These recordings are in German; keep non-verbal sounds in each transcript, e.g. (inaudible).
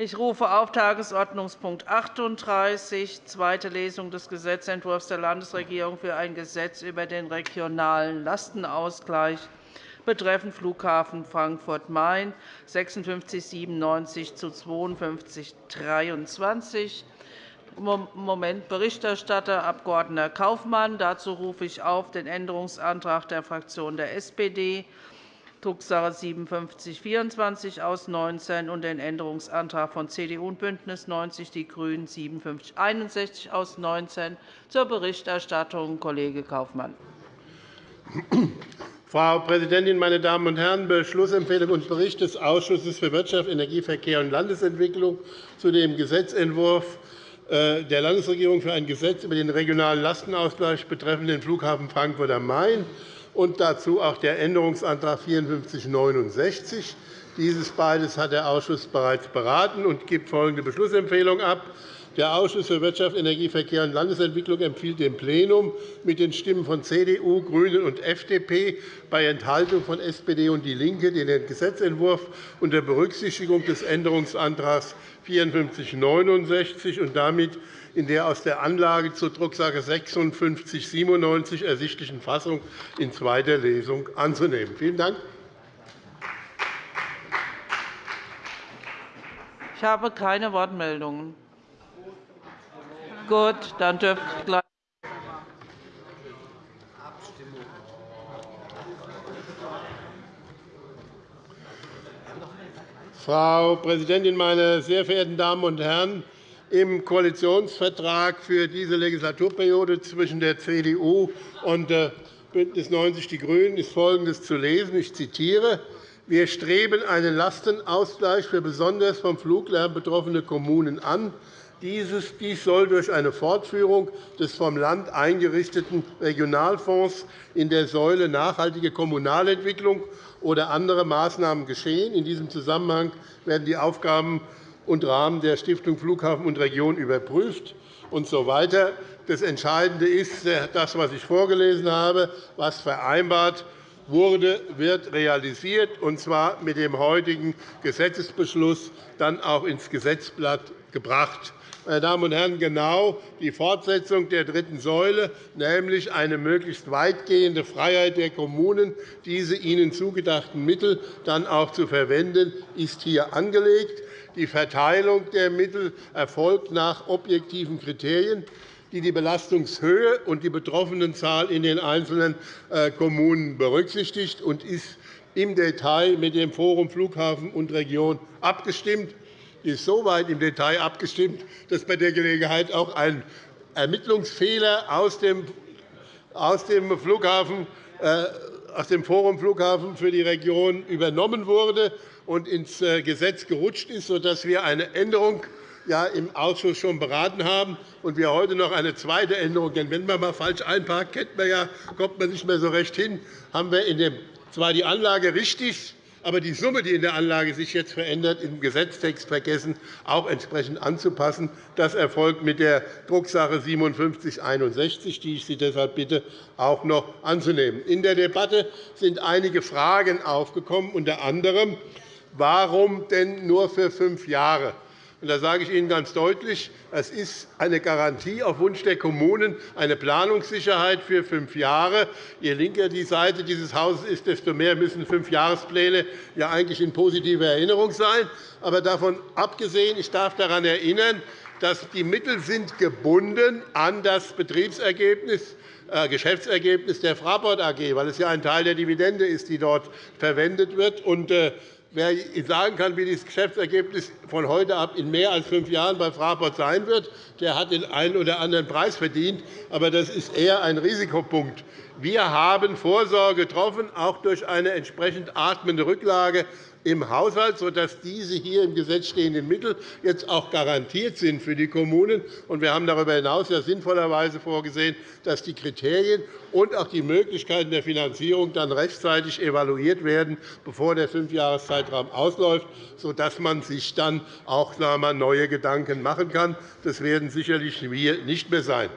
Ich rufe auf Tagesordnungspunkt 38, zweite Lesung des Gesetzentwurfs der Landesregierung für ein Gesetz über den regionalen Lastenausgleich betreffend Flughafen Frankfurt-Main 5697 zu 52 23 Moment Berichterstatter Abg. Kaufmann. Dazu rufe ich auf den Änderungsantrag der Fraktion der SPD Drucksache 5724 aus 19 und den Änderungsantrag von CDU und BÜNDNIS 90 die GRÜNEN 5761 aus 19 zur Berichterstattung Kollege Kaufmann. Frau Präsidentin, meine Damen und Herren! Beschlussempfehlung und Bericht des Ausschusses für Wirtschaft, Energie, Verkehr und Landesentwicklung zu dem Gesetzentwurf äh, der Landesregierung für ein Gesetz über den regionalen Lastenausgleich betreffend den Flughafen Frankfurt am Main und dazu auch der Änderungsantrag 5469. Dieses beides hat der Ausschuss bereits beraten und gibt folgende Beschlussempfehlung ab. Der Ausschuss für Wirtschaft, Energie, Verkehr und Landesentwicklung empfiehlt dem Plenum mit den Stimmen von CDU, GRÜNEN und FDP bei Enthaltung von SPD und DIE LINKE den Gesetzentwurf unter Berücksichtigung des Änderungsantrags 5469 und damit in der aus der Anlage zur Drucksache 5697 ersichtlichen Fassung in zweiter Lesung anzunehmen. Vielen Dank. Ich habe keine Wortmeldungen. Gut, dann dürft gleich Frau Präsidentin, meine sehr verehrten Damen und Herren! Im Koalitionsvertrag für diese Legislaturperiode zwischen der CDU und äh, BÜNDNIS 90 die GRÜNEN ist Folgendes zu lesen. Ich zitiere. Wir streben einen Lastenausgleich für besonders vom Fluglärm betroffene Kommunen an. Dies soll durch eine Fortführung des vom Land eingerichteten Regionalfonds in der Säule nachhaltige Kommunalentwicklung oder andere Maßnahmen geschehen. In diesem Zusammenhang werden die Aufgaben und Rahmen der Stiftung Flughafen und Region überprüft und so weiter. Das Entscheidende ist das, was ich vorgelesen habe, was vereinbart wurde, wird realisiert, und zwar mit dem heutigen Gesetzesbeschluss dann auch ins Gesetzblatt gebracht. Meine Damen und Herren, genau die Fortsetzung der dritten Säule, nämlich eine möglichst weitgehende Freiheit der Kommunen, diese ihnen zugedachten Mittel dann auch zu verwenden, ist hier angelegt. Die Verteilung der Mittel erfolgt nach objektiven Kriterien, die die Belastungshöhe und die Betroffenenzahl in den einzelnen äh, Kommunen berücksichtigt und ist im Detail mit dem Forum Flughafen und Region abgestimmt. Ist so weit im Detail abgestimmt, dass bei der Gelegenheit auch ein Ermittlungsfehler aus dem Flughafen äh, aus dem Forum Flughafen für die Region übernommen wurde und ins äh, Gesetz gerutscht ist, sodass wir eine Änderung im Ausschuss schon beraten haben und wir heute noch eine zweite Änderung. Denn wenn man mal falsch einparkt, kennt man ja, kommt man nicht mehr so recht hin. Haben wir in dem, zwar die Anlage richtig, aber die Summe, die in der Anlage sich jetzt verändert, im Gesetztext vergessen, auch entsprechend anzupassen. Das erfolgt mit der Drucksache 5761, die ich Sie deshalb bitte, auch noch anzunehmen. In der Debatte sind einige Fragen aufgekommen, unter anderem Warum denn nur für fünf Jahre? Da sage ich Ihnen ganz deutlich, es ist eine Garantie auf Wunsch der Kommunen, eine Planungssicherheit für fünf Jahre. Je linker die Seite dieses Hauses ist, desto mehr müssen Fünfjahrespläne ja eigentlich in positiver Erinnerung sein. Aber davon abgesehen, ich darf daran erinnern, dass die Mittel sind gebunden an das Betriebsergebnis äh, Geschäftsergebnis der Fraport AG, weil es ja ein Teil der Dividende ist, die dort verwendet wird. Äh, Wer sagen kann, wie das Geschäftsergebnis von heute ab in mehr als fünf Jahren bei Fraport sein wird, der hat den einen oder anderen Preis verdient. Aber das ist eher ein Risikopunkt. Wir haben Vorsorge getroffen, auch durch eine entsprechend atmende Rücklage im Haushalt, sodass diese hier im Gesetz stehenden Mittel jetzt auch garantiert sind für die Kommunen. Wir haben darüber hinaus ja sinnvollerweise vorgesehen, dass die Kriterien und auch die Möglichkeiten der Finanzierung dann rechtzeitig evaluiert werden, bevor der Fünfjahreszeitraum ausläuft, sodass man sich dann auch neue Gedanken machen kann. Das werden sicherlich wir nicht mehr sein.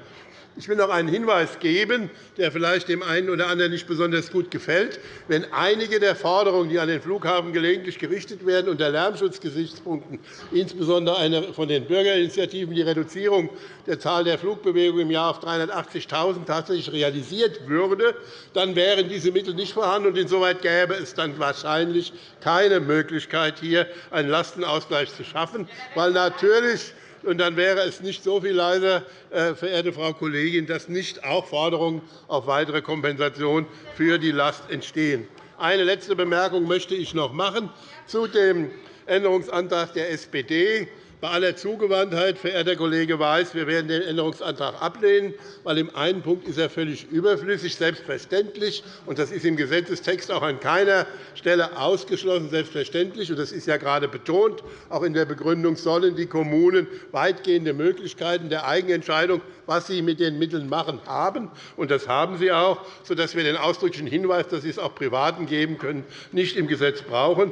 Ich will noch einen Hinweis geben, der vielleicht dem einen oder anderen nicht besonders gut gefällt. Wenn einige der Forderungen, die an den Flughafen gelegentlich gerichtet werden, unter Lärmschutzgesichtspunkten, insbesondere eine von den Bürgerinitiativen, die Reduzierung der Zahl der Flugbewegungen im Jahr auf 380.000 tatsächlich realisiert würde, dann wären diese Mittel nicht vorhanden. und Insoweit gäbe es dann wahrscheinlich keine Möglichkeit, hier einen Lastenausgleich zu schaffen, weil natürlich und dann wäre es nicht so viel leiser, äh, verehrte Frau Kollegin, dass nicht auch Forderungen auf weitere Kompensation für die Last entstehen. Eine letzte Bemerkung möchte ich noch machen zu dem Änderungsantrag der SPD. Bei aller Zugewandtheit, verehrter Kollege Weiß, wir werden den Änderungsantrag ablehnen, weil im einen Punkt ist er völlig überflüssig, selbstverständlich, und das ist im Gesetzestext auch an keiner Stelle ausgeschlossen, selbstverständlich, und das ist ja gerade betont, auch in der Begründung sollen die Kommunen weitgehende Möglichkeiten der Eigenentscheidung, was sie mit den Mitteln machen, haben. Und das haben sie auch, sodass wir den ausdrücklichen Hinweis, dass sie es auch Privaten geben können, nicht im Gesetz brauchen.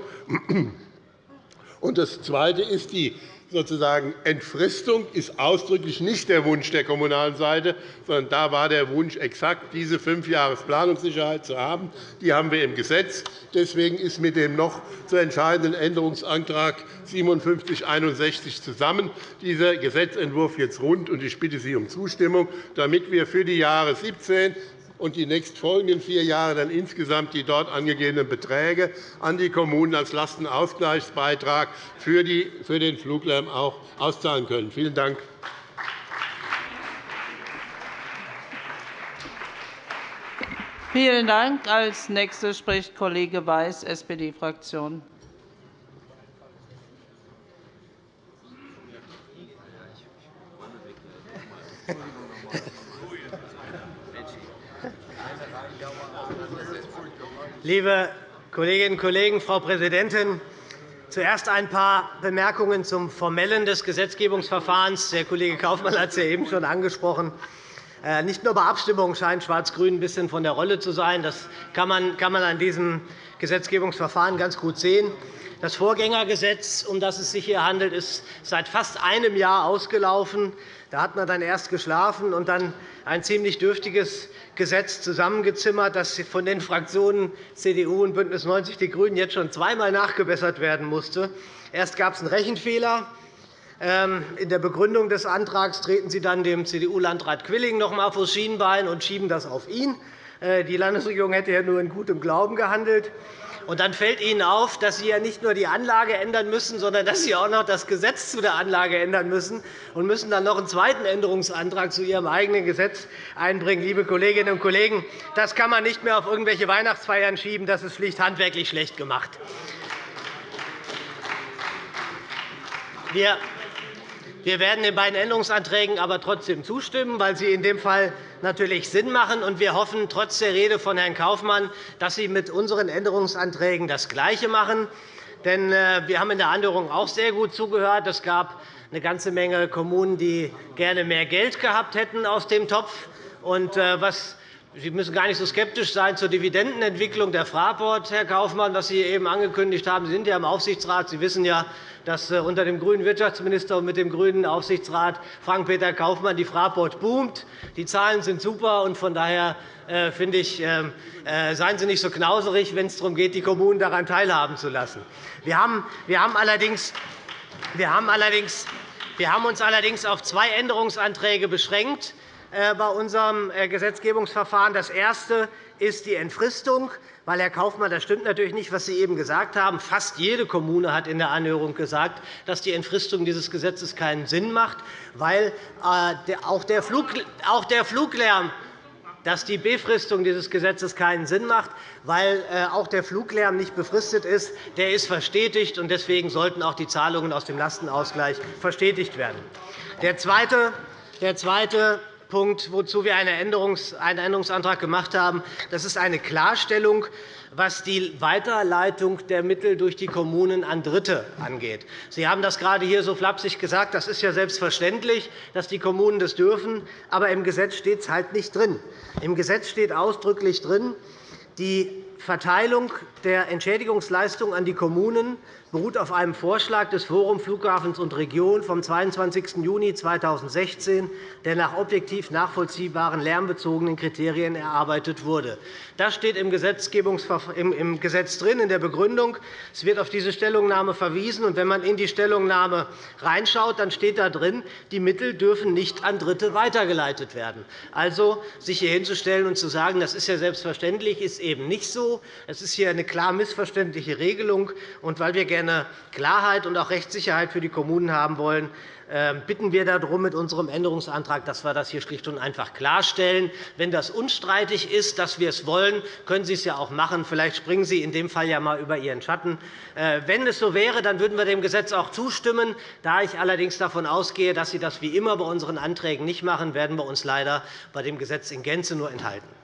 Und das Zweite ist die sozusagen Entfristung ist ausdrücklich nicht der Wunsch der kommunalen Seite, sondern da war der Wunsch exakt, diese fünf Jahre Planungssicherheit zu haben. Die haben wir im Gesetz. Deswegen ist mit dem noch zu entscheidenden Änderungsantrag 5761 zusammen dieser Gesetzentwurf jetzt rund. Ich bitte Sie um Zustimmung, damit wir für die Jahre 2017, und die nächstfolgenden vier Jahre dann insgesamt die dort angegebenen Beträge an die Kommunen als Lastenausgleichsbeitrag für den Fluglärm auch auszahlen können. Vielen Dank. Vielen Dank. Als nächster spricht Kollege Weiß, SPD-Fraktion. Liebe Kolleginnen und Kollegen, Frau Präsidentin! Zuerst ein paar Bemerkungen zum Formellen des Gesetzgebungsverfahrens. Der Kollege Kaufmann hat es ja eben schon angesprochen. Äh, nicht nur bei Abstimmungen scheint Schwarz-Grün ein bisschen von der Rolle zu sein. Das kann man an diesem Gesetzgebungsverfahren ganz gut sehen. Das Vorgängergesetz, um das es sich hier handelt, ist seit fast einem Jahr ausgelaufen. Da hat man dann erst geschlafen und dann ein ziemlich dürftiges Gesetz zusammengezimmert, das von den Fraktionen CDU und BÜNDNIS 90 die GRÜNEN jetzt schon zweimal nachgebessert werden musste. Erst gab es einen Rechenfehler. Ähm, in der Begründung des Antrags treten Sie dann dem CDU-Landrat Quilling noch einmal vor Schienbein und schieben das auf ihn. Äh, die Landesregierung hätte ja nur in gutem Glauben gehandelt. Und dann fällt Ihnen auf, dass Sie ja nicht nur die Anlage ändern müssen, sondern dass Sie auch noch das Gesetz zu der Anlage ändern müssen und müssen dann noch einen zweiten Änderungsantrag zu Ihrem eigenen Gesetz einbringen. Liebe Kolleginnen und Kollegen, das kann man nicht mehr auf irgendwelche Weihnachtsfeiern schieben. Das ist schlicht handwerklich schlecht gemacht. Wir wir werden den beiden Änderungsanträgen aber trotzdem zustimmen, weil sie in dem Fall natürlich Sinn machen. Wir hoffen trotz der Rede von Herrn Kaufmann, dass Sie mit unseren Änderungsanträgen das Gleiche machen. Denn äh, wir haben in der Anhörung auch sehr gut zugehört. Es gab eine ganze Menge Kommunen, die gerne mehr Geld gehabt hätten aus dem Topf. Und äh, was Sie müssen gar nicht so skeptisch sein zur Dividendenentwicklung der Fraport, Herr Kaufmann, was Sie eben angekündigt haben. Sie sind ja im Aufsichtsrat. Sie wissen ja, dass äh, unter dem grünen Wirtschaftsminister und mit dem grünen Aufsichtsrat Frank-Peter Kaufmann die Fraport boomt. Die Zahlen sind super. und Von daher äh, finde ich, äh, seien Sie nicht so knauserig, wenn es darum geht, die Kommunen daran teilhaben zu lassen. Wir haben allerdings wir haben uns allerdings auf zwei Änderungsanträge beschränkt bei unserem Gesetzgebungsverfahren. Das erste ist die Entfristung. Weil, Herr Kaufmann, das stimmt natürlich nicht, was Sie eben gesagt haben. Fast jede Kommune hat in der Anhörung gesagt, dass die Entfristung dieses Gesetzes keinen Sinn macht, weil äh, auch der Fluglärm dass die Befristung dieses Gesetzes keinen Sinn macht, weil äh, auch der Fluglärm nicht befristet ist. Der ist verstetigt, und deswegen sollten auch die Zahlungen aus dem Lastenausgleich verstetigt werden. Der zweite Punkt, wozu wir einen Änderungsantrag gemacht haben. Das ist eine Klarstellung, was die Weiterleitung der Mittel durch die Kommunen an Dritte angeht. Sie haben das gerade hier so flapsig gesagt. Das ist ja selbstverständlich, dass die Kommunen das dürfen. Aber im Gesetz steht es halt nicht drin. Im Gesetz steht ausdrücklich drin, die Verteilung der Entschädigungsleistung an die Kommunen beruht auf einem Vorschlag des Forum Flughafens und Region vom 22. Juni 2016, der nach objektiv nachvollziehbaren lärmbezogenen Kriterien erarbeitet wurde. Das steht im, Gesetz drin, in der Begründung. Es wird auf diese Stellungnahme verwiesen. Und wenn man in die Stellungnahme reinschaut, dann steht da drin, die Mittel dürfen nicht an Dritte weitergeleitet werden. Also, sich hier hinzustellen und zu sagen, das ist ja selbstverständlich, ist eben nicht so. Es ist hier eine klar missverständliche Regelung. Und weil wir gerne Klarheit und auch Rechtssicherheit für die Kommunen haben wollen, ähm, bitten wir darum mit unserem Änderungsantrag, dass wir das hier schlicht und einfach klarstellen. Wenn das unstreitig ist, dass wir es wollen, können Sie es ja auch machen. Vielleicht springen Sie in dem Fall ja einmal über Ihren Schatten. Äh, wenn es so wäre, dann würden wir dem Gesetz auch zustimmen. Da ich allerdings davon ausgehe, dass Sie das wie immer bei unseren Anträgen nicht machen, werden wir uns leider bei dem Gesetz in Gänze nur enthalten.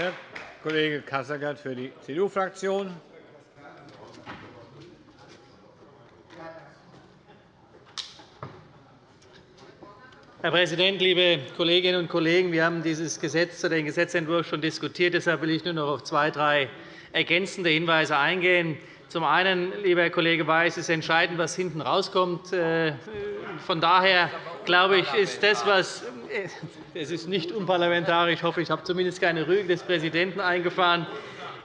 Herr Kollege Kassergert für die CDU-Fraktion. Herr Präsident, liebe Kolleginnen und Kollegen! Wir haben dieses Gesetz, den Gesetzentwurf schon diskutiert. Deshalb will ich nur noch auf zwei, drei ergänzende Hinweise eingehen. Zum einen, lieber Herr Kollege Weiß, ist entscheidend, was hinten rauskommt. Äh, von daher glaube ich, ist das, was es ist nicht unparlamentarisch. Ich hoffe, ich habe zumindest keine Rüge des Präsidenten eingefahren.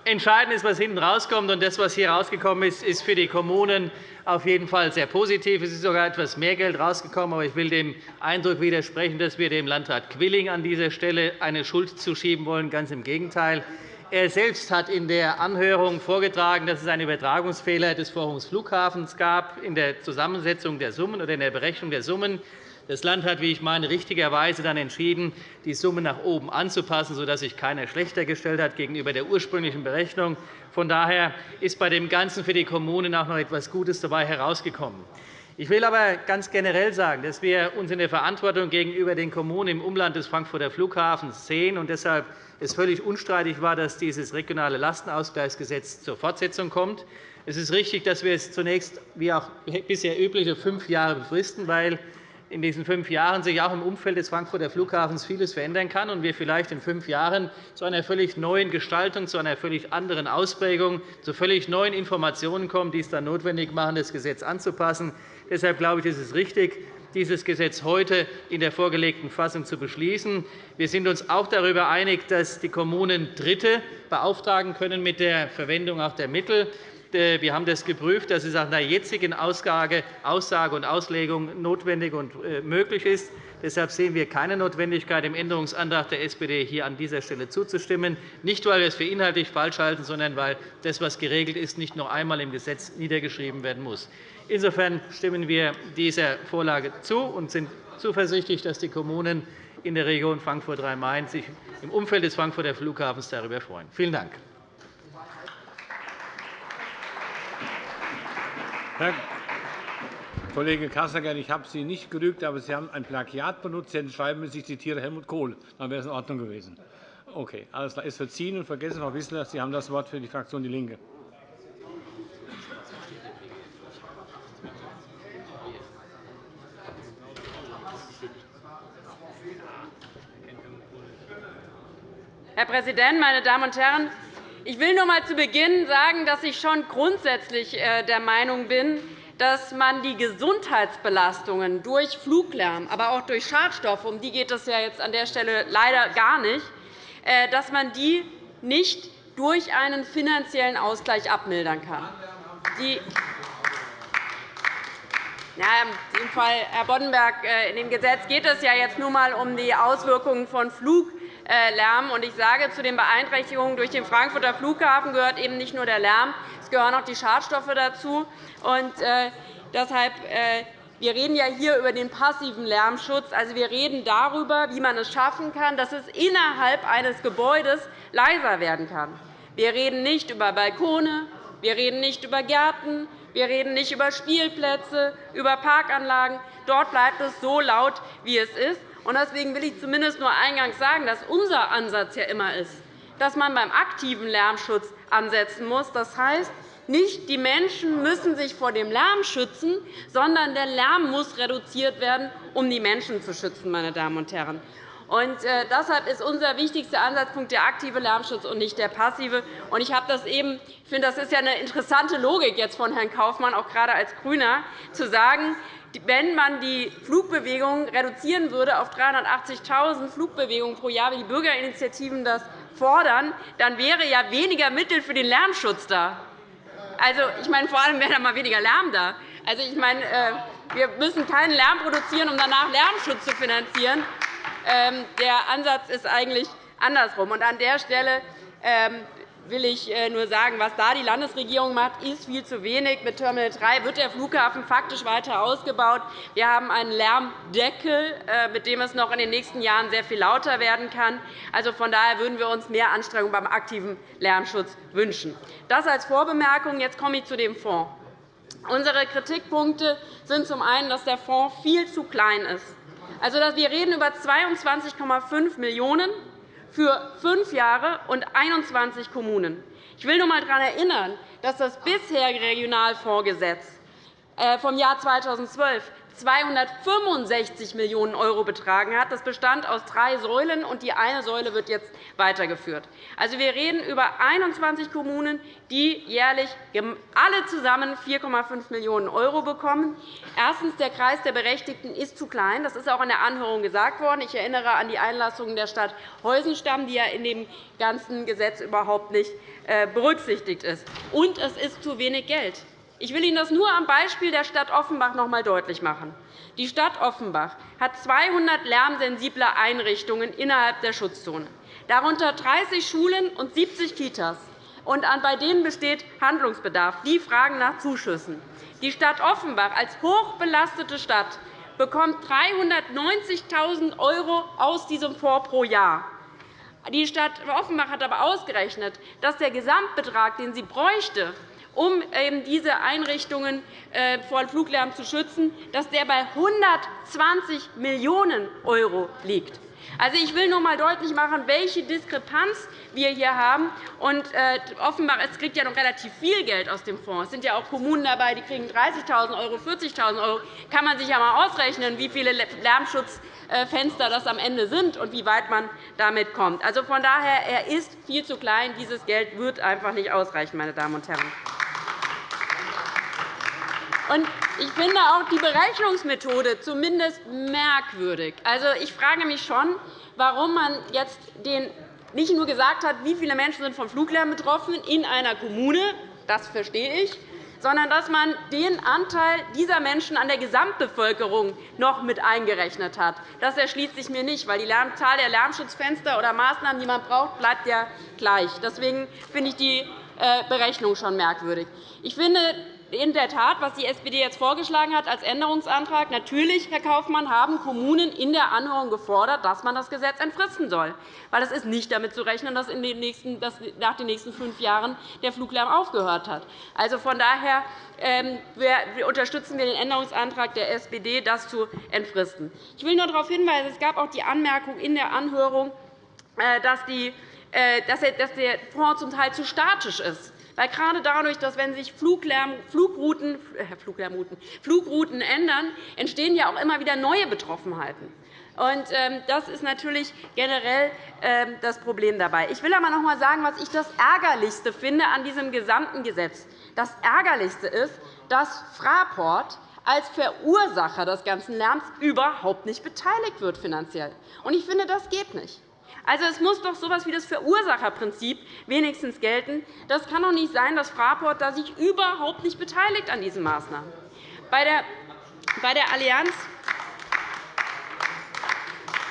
Entscheidend ist, was hinten rauskommt. Und das, was hier rausgekommen ist, ist für die Kommunen auf jeden Fall sehr positiv. Es ist sogar etwas mehr Geld rausgekommen. Aber ich will dem Eindruck widersprechen, dass wir dem Landrat Quilling an dieser Stelle eine Schuld zuschieben wollen. Ganz im Gegenteil. Er selbst hat in der Anhörung vorgetragen, dass es einen Übertragungsfehler des Forums Flughafens gab in der Zusammensetzung der Summen oder in der Berechnung der Summen. Das Land hat, wie ich meine, richtigerweise dann entschieden, die Summe nach oben anzupassen, sodass sich keiner schlechter gestellt hat gegenüber der ursprünglichen Berechnung. Von daher ist bei dem Ganzen für die Kommunen auch noch etwas Gutes dabei herausgekommen. Ich will aber ganz generell sagen, dass wir uns in der Verantwortung gegenüber den Kommunen im Umland des Frankfurter Flughafens sehen und deshalb es völlig unstreitig war, dass dieses regionale Lastenausgleichsgesetz zur Fortsetzung kommt. Es ist richtig, dass wir es zunächst, wie auch bisher üblich, fünf Jahre befristen, weil in diesen fünf Jahren sich auch im Umfeld des Frankfurter Flughafens vieles verändern kann und wir vielleicht in fünf Jahren zu einer völlig neuen Gestaltung, zu einer völlig anderen Ausprägung, zu völlig neuen Informationen kommen, die es dann notwendig machen, das Gesetz anzupassen. Deshalb glaube ich, ist es richtig, dieses Gesetz heute in der vorgelegten Fassung zu beschließen. Wir sind uns auch darüber einig, dass die Kommunen Dritte beauftragen können mit der Verwendung auch der Mittel. Äh, wir haben das geprüft, dass es nach der jetzigen Aussage und Auslegung notwendig und äh, möglich ist. Deshalb sehen wir keine Notwendigkeit, dem Änderungsantrag der SPD hier an dieser Stelle zuzustimmen. Nicht, weil wir es für inhaltlich falsch halten, sondern weil das, was geregelt ist, nicht noch einmal im Gesetz niedergeschrieben werden muss. Insofern stimmen wir dieser Vorlage zu und sind zuversichtlich, dass die Kommunen in der Region Frankfurt-Rhein-Main sich im Umfeld des Frankfurter Flughafens darüber freuen. Vielen Dank. Herr Kollege Kasseckert, ich habe Sie nicht gerügt, aber Sie haben ein Plagiat benutzt. Sie hätten schreiben müssen, ich zitiere Helmut Kohl. Dann wäre es in Ordnung gewesen. Okay, alles klar. Ist verziehen und vergessen, Frau Wissler, Sie haben das Wort für die Fraktion DIE LINKE. Herr Präsident, meine Damen und Herren! Ich will nur einmal zu Beginn sagen, dass ich schon grundsätzlich äh, der Meinung bin, dass man die Gesundheitsbelastungen durch Fluglärm, aber auch durch Schadstoffe, um die geht es ja jetzt an der Stelle leider gar nicht, äh, dass man die nicht durch einen finanziellen Ausgleich abmildern kann. Ja, in dem Fall, Herr Boddenberg, äh, in dem Gesetz geht es ja jetzt nur einmal um die Auswirkungen von Flug äh, Lärm. Ich sage, zu den Beeinträchtigungen durch den Frankfurter Flughafen gehört eben nicht nur der Lärm, es gehören auch die Schadstoffe dazu. Und, äh, deshalb, äh, wir reden ja hier über den passiven Lärmschutz. Also, wir reden darüber, wie man es schaffen kann, dass es innerhalb eines Gebäudes leiser werden kann. Wir reden nicht über Balkone, wir reden nicht über Gärten, wir reden nicht über Spielplätze, über Parkanlagen. Dort bleibt es so laut, wie es ist. Deswegen will ich zumindest nur eingangs sagen, dass unser Ansatz ja immer ist, dass man beim aktiven Lärmschutz ansetzen muss. Das heißt, Nicht die Menschen müssen sich vor dem Lärm schützen, sondern der Lärm muss reduziert werden, um die Menschen zu schützen. Meine Damen und Herren. Und, äh, deshalb ist unser wichtigster Ansatzpunkt der aktive Lärmschutz und nicht der passive. Und ich habe das eben, ich finde, das ist ja eine interessante Logik jetzt von Herrn Kaufmann, auch gerade als GRÜNER, zu sagen, wenn man die Flugbewegungen reduzieren würde auf 380.000 Flugbewegungen pro Jahr, wie die Bürgerinitiativen das fordern, dann wäre ja weniger Mittel für den Lärmschutz da. Also, ich meine, vor allem wäre da mal weniger Lärm da. Also, ich meine, äh, wir müssen keinen Lärm produzieren, um danach Lärmschutz zu finanzieren. Ähm, der Ansatz ist eigentlich andersrum. an der Stelle ähm, will ich äh, nur sagen, was da die Landesregierung macht, ist viel zu wenig. Mit Terminal 3 wird der Flughafen faktisch weiter ausgebaut. Wir haben einen Lärmdeckel, äh, mit dem es noch in den nächsten Jahren sehr viel lauter werden kann. Also, von daher würden wir uns mehr Anstrengungen beim aktiven Lärmschutz wünschen. Das als Vorbemerkung. Jetzt komme ich zu dem Fonds. Unsere Kritikpunkte sind zum einen, dass der Fonds viel zu klein ist. Also, wir reden über 22,5 Millionen € für fünf Jahre und 21 Kommunen. Ich will nur einmal daran erinnern, dass das bisherige Regionalfondsgesetz äh, vom Jahr 2012 265 Millionen € betragen hat. Das bestand aus drei Säulen, und die eine Säule wird jetzt weitergeführt. Also, wir reden über 21 Kommunen, die jährlich alle zusammen 4,5 Millionen € bekommen. Erstens. Der Kreis der Berechtigten ist zu klein. Das ist auch in der Anhörung gesagt worden. Ich erinnere an die Einlassungen der Stadt Heusenstamm, die ja in dem ganzen Gesetz überhaupt nicht äh, berücksichtigt ist. Und es ist zu wenig Geld. Ich will Ihnen das nur am Beispiel der Stadt Offenbach noch einmal deutlich machen. Die Stadt Offenbach hat 200 lärmsensible Einrichtungen innerhalb der Schutzzone, darunter 30 Schulen und 70 Kitas. Und bei denen besteht Handlungsbedarf. Die fragen nach Zuschüssen. Die Stadt Offenbach als hochbelastete Stadt bekommt 390.000 € aus diesem Fonds pro Jahr. Die Stadt Offenbach hat aber ausgerechnet, dass der Gesamtbetrag, den sie bräuchte, um diese Einrichtungen äh, vor Fluglärm zu schützen, dass der bei 120 Millionen € liegt. Also, ich will nur einmal deutlich machen, welche Diskrepanz wir hier haben. Und, äh, offenbar es kriegt ja noch relativ viel Geld aus dem Fonds. Es sind ja auch Kommunen dabei, die kriegen 30.000 €, 40.000 €. kann man sich ja einmal ausrechnen, wie viele Lärmschutzfenster das am Ende sind und wie weit man damit kommt. Also, von daher er ist viel zu klein. Dieses Geld wird einfach nicht ausreichen, meine Damen und Herren. Ich finde auch die Berechnungsmethode zumindest merkwürdig. Also, ich frage mich schon, warum man jetzt den nicht nur gesagt hat, wie viele Menschen sind vom Fluglärm betroffen in einer Kommune, das verstehe ich, sondern dass man den Anteil dieser Menschen an der Gesamtbevölkerung noch mit eingerechnet hat. Das erschließt sich mir nicht, weil die Zahl der Lärmschutzfenster oder Maßnahmen, die man braucht, bleibt ja gleich. Deswegen finde ich die äh, Berechnung schon merkwürdig. Ich finde, in der Tat, was die SPD jetzt vorgeschlagen hat als Änderungsantrag, natürlich, Herr Kaufmann, haben Kommunen in der Anhörung gefordert, dass man das Gesetz entfristen soll. Weil es ist nicht damit zu rechnen, dass, in den nächsten, dass nach den nächsten fünf Jahren der Fluglärm aufgehört hat. Also von daher ähm, unterstützen wir den Änderungsantrag der SPD, das zu entfristen. Ich will nur darauf hinweisen, es gab auch die Anmerkung in der Anhörung, äh, dass, die, äh, dass der Fonds zum Teil zu statisch ist. Weil gerade dadurch, dass wenn sich Flugrouten, äh, Fluglärmrouten, Flugrouten ändern, entstehen ja auch immer wieder neue Betroffenheiten. Und, ähm, das ist natürlich generell ähm, das Problem dabei. Ich will aber noch einmal sagen, was ich das Ärgerlichste finde an diesem gesamten Gesetz. Das Ärgerlichste ist, dass Fraport als Verursacher des ganzen Lärms überhaupt nicht beteiligt wird finanziell. Ich finde, das geht nicht. Also, es muss doch so etwas wie das Verursacherprinzip wenigstens gelten. Das kann doch nicht sein, dass Fraport da sich überhaupt nicht beteiligt an diesen Maßnahmen. Bei der, bei der Allianz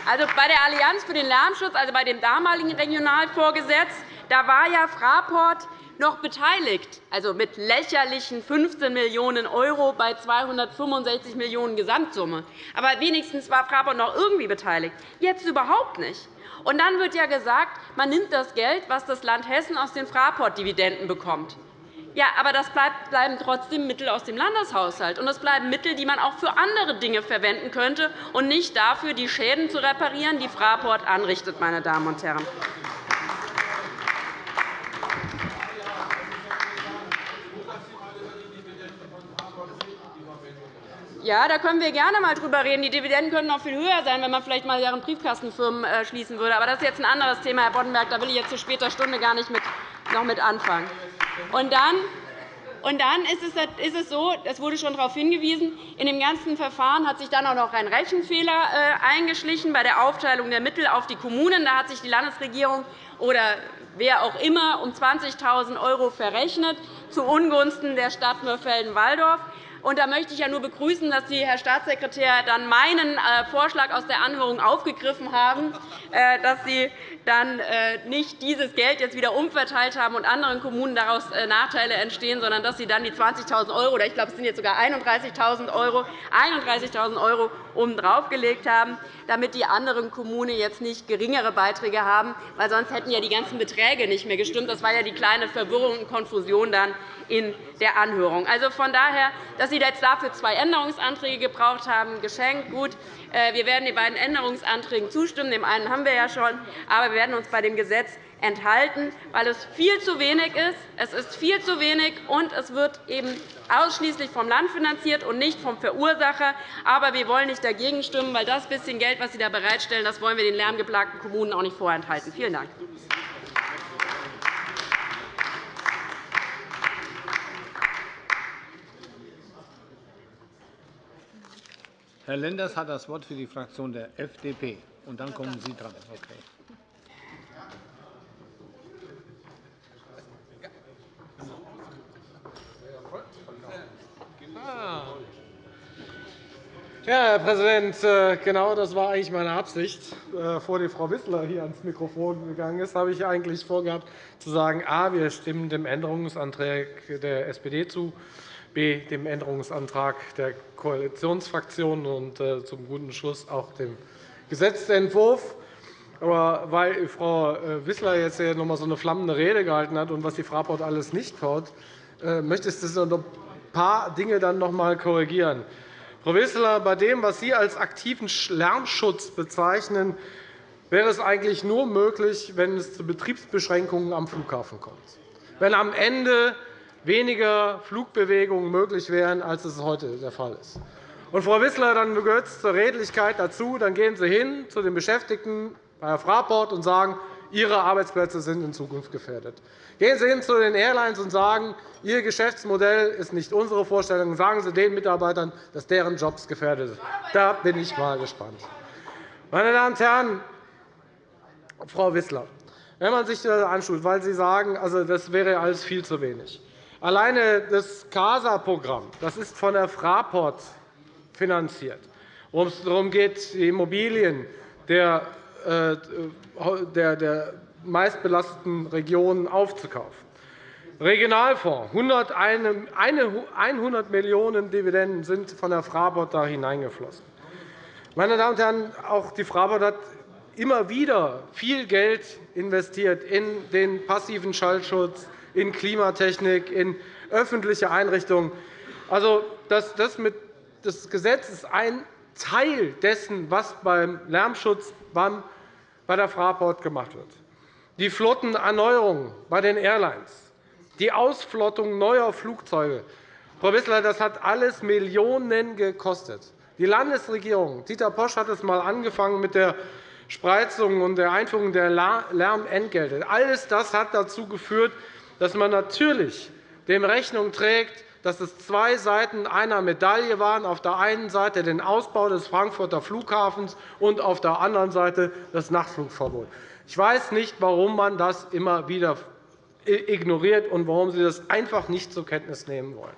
also, bei der Allianz für den Lärmschutz, also bei dem damaligen Regionalvorgesetz, da war ja Fraport noch beteiligt, also mit lächerlichen 15 Millionen € bei 265 Millionen € Gesamtsumme. Aber wenigstens war Fraport noch irgendwie beteiligt. Jetzt überhaupt nicht. Und dann wird ja gesagt, man nimmt das Geld, das das Land Hessen aus den Fraport-Dividenden bekommt. Ja, aber das bleiben trotzdem Mittel aus dem Landeshaushalt. Und das bleiben Mittel, die man auch für andere Dinge verwenden könnte, und nicht dafür, die Schäden zu reparieren, die Fraport anrichtet. Meine Damen und Herren. Ja, da können wir gerne einmal drüber reden. Die Dividenden könnten noch viel höher sein, wenn man vielleicht einmal deren Briefkastenfirmen äh, schließen würde. Aber das ist jetzt ein anderes Thema, Herr Boddenberg. Da will ich jetzt zu später Stunde gar nicht noch mit anfangen. Und dann und dann ist es so, es wurde schon darauf hingewiesen, in dem ganzen Verfahren hat sich dann auch noch ein Rechenfehler äh, eingeschlichen bei der Aufteilung der Mittel auf die Kommunen. Da hat sich die Landesregierung oder wer auch immer um 20.000 € verrechnet, zu Ungunsten der Stadt Mörfelden-Walldorf. Und da möchte ich ja nur begrüßen, dass Sie, Herr Staatssekretär, dann meinen äh, Vorschlag aus der Anhörung aufgegriffen haben, äh, dass Sie dann äh, nicht dieses Geld jetzt wieder umverteilt haben und anderen Kommunen daraus Nachteile entstehen, sondern dass Sie dann die 20.000 € oder ich glaube, es sind jetzt sogar 31.000 € 31.000 € obendrauf gelegt haben, damit die anderen Kommunen jetzt nicht geringere Beiträge haben, weil sonst hätten ja die ganzen Beträge nicht mehr gestimmt. Das war ja die kleine Verwirrung und Konfusion dann in der Anhörung. Also von daher, dass Sie jetzt dafür zwei Änderungsanträge gebraucht haben, geschenkt. Gut, äh, wir werden den beiden Änderungsanträgen zustimmen. Dem einen haben wir ja schon. Aber wir werden uns bei dem Gesetz enthalten, weil es viel zu wenig ist. Es ist viel zu wenig, und es wird eben ausschließlich vom Land finanziert und nicht vom Verursacher. Aber wir wollen nicht dagegen stimmen, weil das bisschen Geld, das Sie da bereitstellen, das wollen wir den lärmgeplagten Kommunen auch nicht vorenthalten. Vielen Dank. Herr Lenders hat das Wort für die Fraktion der FDP. Und dann kommen Sie dran. Okay. Ja, Herr Präsident, äh, genau das war eigentlich meine Absicht. Äh, die Frau Wissler hier ans Mikrofon gegangen ist, habe ich eigentlich vorgehabt, zu sagen, a, wir stimmen dem Änderungsantrag der SPD zu, b, dem Änderungsantrag der Koalitionsfraktionen und äh, zum guten Schluss auch dem Gesetzentwurf. Aber weil Frau äh, Wissler jetzt noch einmal so eine flammende Rede gehalten hat und was die Fraport alles nicht kaut, äh, möchte ich noch ein paar Dinge dann noch einmal korrigieren. Frau Wissler, bei dem, was Sie als aktiven Lärmschutz bezeichnen, wäre es eigentlich nur möglich, wenn es zu Betriebsbeschränkungen am Flughafen kommt. Wenn am Ende weniger Flugbewegungen möglich wären, als es heute der Fall ist. Und, Frau Wissler, dann gehört es zur Redlichkeit dazu, dann gehen Sie hin zu den Beschäftigten bei Fraport und sagen, Ihre Arbeitsplätze sind in Zukunft gefährdet. Gehen Sie hin zu den Airlines und sagen, Ihr Geschäftsmodell ist nicht unsere Vorstellung. Sagen Sie den Mitarbeitern, dass deren Jobs gefährdet sind. Da bin ich mal gespannt. Meine Damen und Herren, Frau Wissler, wenn man sich das anschaut, weil Sie sagen, also, das wäre alles viel zu wenig. Alleine das CASA-Programm das ist von der Fraport finanziert, worum es darum geht, die Immobilien der, äh, der, der meistbelasteten Regionen aufzukaufen. Regionalfonds, 100 Millionen Dividenden sind von der Fraport da hineingeflossen. Meine Damen und Herren, auch die Fraport hat immer wieder viel Geld investiert in den passiven Schallschutz, in Klimatechnik, in öffentliche Einrichtungen. Also, das, das Gesetz ist ein Teil dessen, was beim Lärmschutz bei der Fraport gemacht wird. Die Flottenerneuerung bei den Airlines, die Ausflottung neuer Flugzeuge. Frau Wissler, das hat alles Millionen gekostet. Die Landesregierung, Dieter Posch hat es einmal angefangen mit der Spreizung und der Einführung der Lärmentgelte. Alles das hat dazu geführt, dass man natürlich dem Rechnung trägt, dass es zwei Seiten einer Medaille waren, auf der einen Seite den Ausbau des Frankfurter Flughafens und auf der anderen Seite das Nachtflugverbot. Ich weiß nicht, warum man das immer wieder ignoriert und warum Sie das einfach nicht zur Kenntnis nehmen wollen.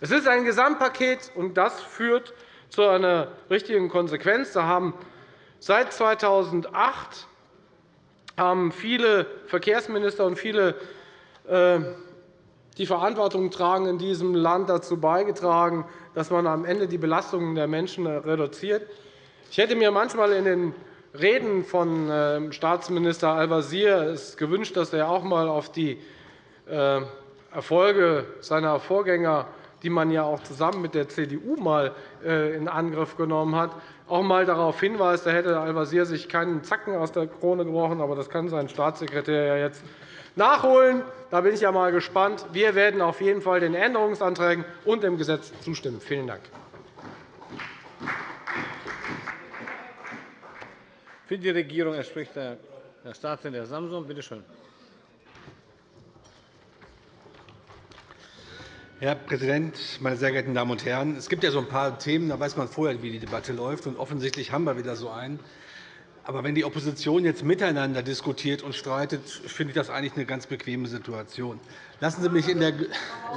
Es ist ein Gesamtpaket, und das führt zu einer richtigen Konsequenz. Da haben seit 2008 haben viele Verkehrsminister und viele die Verantwortung tragen, in diesem Land dazu beigetragen, dass man am Ende die Belastungen der Menschen reduziert. Ich hätte mir manchmal in den Reden von ähm, Staatsminister Al-Wazir gewünscht, dass er auch einmal auf die äh, Erfolge seiner Vorgänger, die man ja auch zusammen mit der CDU mal äh, in Angriff genommen hat, auch einmal darauf hinweist. Da hätte Al-Wazir sich keinen Zacken aus der Krone gebrochen, aber das kann sein Staatssekretär ja jetzt nachholen. Da bin ich ja mal gespannt. Wir werden auf jeden Fall den Änderungsanträgen und dem Gesetz zustimmen. Vielen Dank. Für die Regierung spricht Herr Staatssekretär Samson. Bitte schön. Herr Präsident, meine sehr geehrten Damen und Herren! Es gibt ja so ein paar Themen, da weiß man vorher, wie die Debatte läuft. Und offensichtlich haben wir wieder so einen. Aber wenn die Opposition jetzt miteinander diskutiert und streitet, finde ich das eigentlich eine ganz bequeme Situation. Lassen Sie mich in der,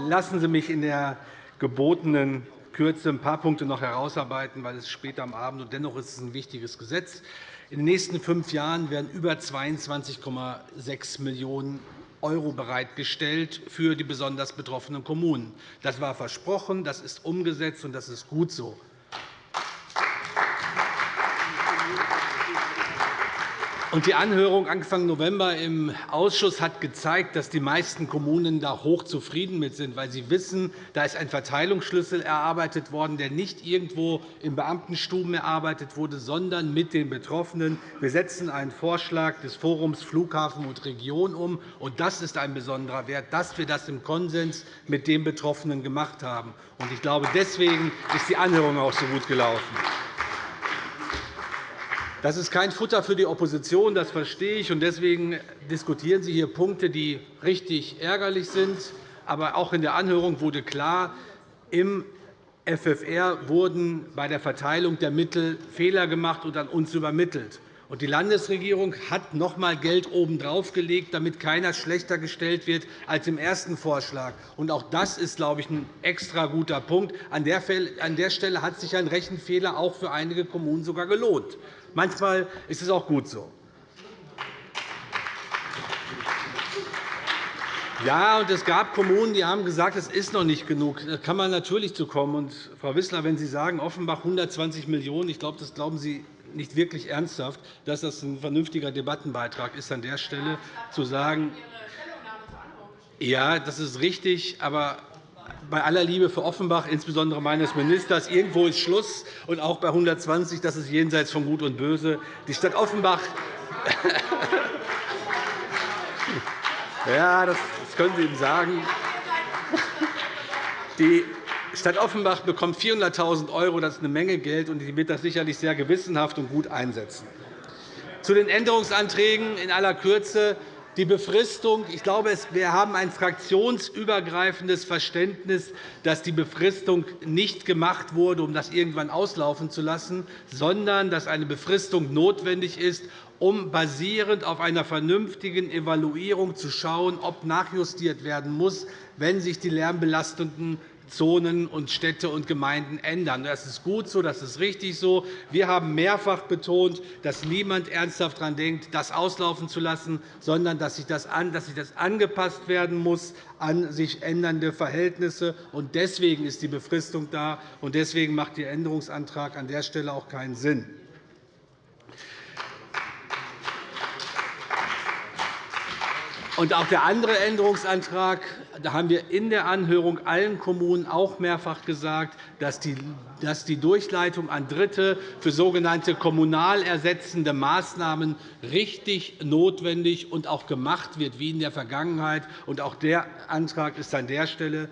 lassen Sie mich in der gebotenen Kürze ein paar Punkte noch herausarbeiten, weil es später am Abend und dennoch ist es ein wichtiges Gesetz. In den nächsten fünf Jahren werden über 22,6 Millionen € bereitgestellt für die besonders betroffenen Kommunen. Das war versprochen, das ist umgesetzt, und das ist gut so. Die Anhörung Anfang November im Ausschuss hat gezeigt, dass die meisten Kommunen da hochzufrieden mit sind, weil sie wissen, da ist ein Verteilungsschlüssel erarbeitet worden, der nicht irgendwo in Beamtenstuben erarbeitet wurde, sondern mit den Betroffenen. Wir setzen einen Vorschlag des Forums Flughafen und Region um. und Das ist ein besonderer Wert, dass wir das im Konsens mit den Betroffenen gemacht haben. Ich glaube, deswegen ist die Anhörung auch so gut gelaufen. Das ist kein Futter für die Opposition, das verstehe ich. Deswegen diskutieren Sie hier Punkte, die richtig ärgerlich sind. Aber auch in der Anhörung wurde klar, im FFR wurden bei der Verteilung der Mittel Fehler gemacht und an uns übermittelt. Die Landesregierung hat noch einmal Geld obendrauf gelegt, damit keiner schlechter gestellt wird als im ersten Vorschlag. Auch das ist, glaube ich, ein extra guter Punkt. An der Stelle hat sich ein Rechenfehler auch für einige Kommunen sogar gelohnt. Manchmal ist es auch gut so. Ja, und es gab Kommunen, die haben gesagt, es ist noch nicht genug. Da kann man natürlich zu kommen. Und, Frau Wissler, wenn Sie sagen, Offenbach 120 Millionen €, ich glaube, das glauben Sie nicht wirklich ernsthaft, dass das ein vernünftiger Debattenbeitrag ist, an der Stelle zu sagen, ja, das ist richtig, aber bei aller Liebe für Offenbach, insbesondere meines Ministers, irgendwo ist Schluss, und auch bei 120, das ist jenseits von Gut und Böse. Die Stadt Offenbach (laughs) ja, das können Sie ihm sagen. Die Stadt Offenbach bekommt 400.000 €. Das ist eine Menge Geld, und sie wird das sicherlich sehr gewissenhaft und gut einsetzen. Zu den Änderungsanträgen in aller Kürze. Die Befristung, ich glaube, wir haben ein fraktionsübergreifendes Verständnis, dass die Befristung nicht gemacht wurde, um das irgendwann auslaufen zu lassen, sondern dass eine Befristung notwendig ist, um basierend auf einer vernünftigen Evaluierung zu schauen, ob nachjustiert werden muss, wenn sich die lärmbelastenden Zonen und Städte und Gemeinden ändern. Das ist gut so, das ist richtig so. Wir haben mehrfach betont, dass niemand ernsthaft daran denkt, das auslaufen zu lassen, sondern dass sich das angepasst werden muss an sich ändernde Verhältnisse. Deswegen ist die Befristung da, und deswegen macht Ihr Änderungsantrag an der Stelle auch keinen Sinn. Und auch der andere Änderungsantrag, da haben wir in der Anhörung allen Kommunen auch mehrfach gesagt, dass die Durchleitung an Dritte für sogenannte kommunal ersetzende Maßnahmen richtig, notwendig und auch gemacht wird, wie in der Vergangenheit. Auch der Antrag ist an der Stelle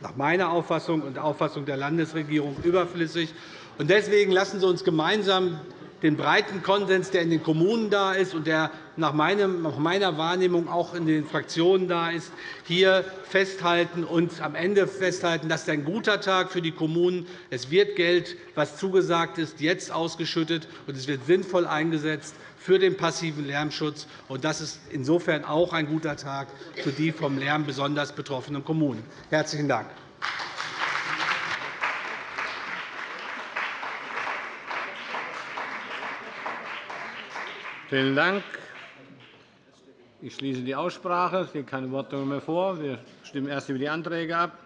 nach meiner Auffassung und der Auffassung der Landesregierung überflüssig. Deswegen lassen Sie uns gemeinsam den breiten Konsens, der in den Kommunen da ist und der nach meiner Wahrnehmung auch in den Fraktionen da ist, hier festhalten und am Ende festhalten, das ist ein guter Tag für die Kommunen. Es wird Geld, das zugesagt ist, jetzt ausgeschüttet, und es wird sinnvoll eingesetzt für den passiven Lärmschutz. Das ist insofern auch ein guter Tag für die vom Lärm besonders betroffenen Kommunen. – Herzlichen Dank. Vielen Dank. Ich schließe die Aussprache. Es liegt keine Wortmeldung mehr vor. Wir stimmen erst über die Anträge ab.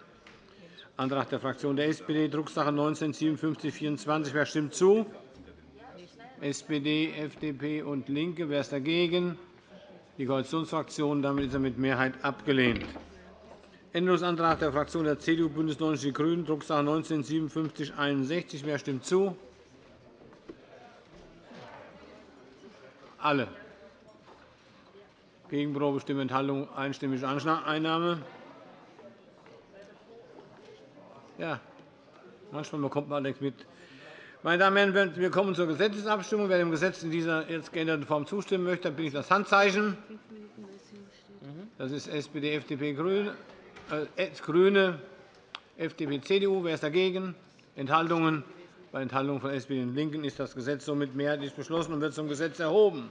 Antrag der Fraktion der SPD, Drucksache 19 5724. Wer stimmt zu? SPD, FDP und LINKE. Wer ist dagegen? Die Koalitionsfraktionen. Damit ist er mit Mehrheit abgelehnt. Änderungsantrag der Fraktion der CDU, BÜNDNIS 90 die GRÜNEN, Drucksache 19 5761. Wer stimmt zu? Alle. Gegenprobe, Stimme, Enthaltung, einstimmige Einnahme. Ja, manchmal bekommt man nichts mit. Meine Damen und Herren, wir kommen zur Gesetzesabstimmung. Wer dem Gesetz in dieser jetzt geänderten Form zustimmen möchte, bitte ich das Handzeichen. Das ist SPD, FDP, äh, Grüne, FDP, CDU. Wer ist dagegen? Enthaltungen? Bei Enthaltungen von SPD und LINKEN ist das Gesetz somit mehrheitlich beschlossen und wird zum Gesetz erhoben.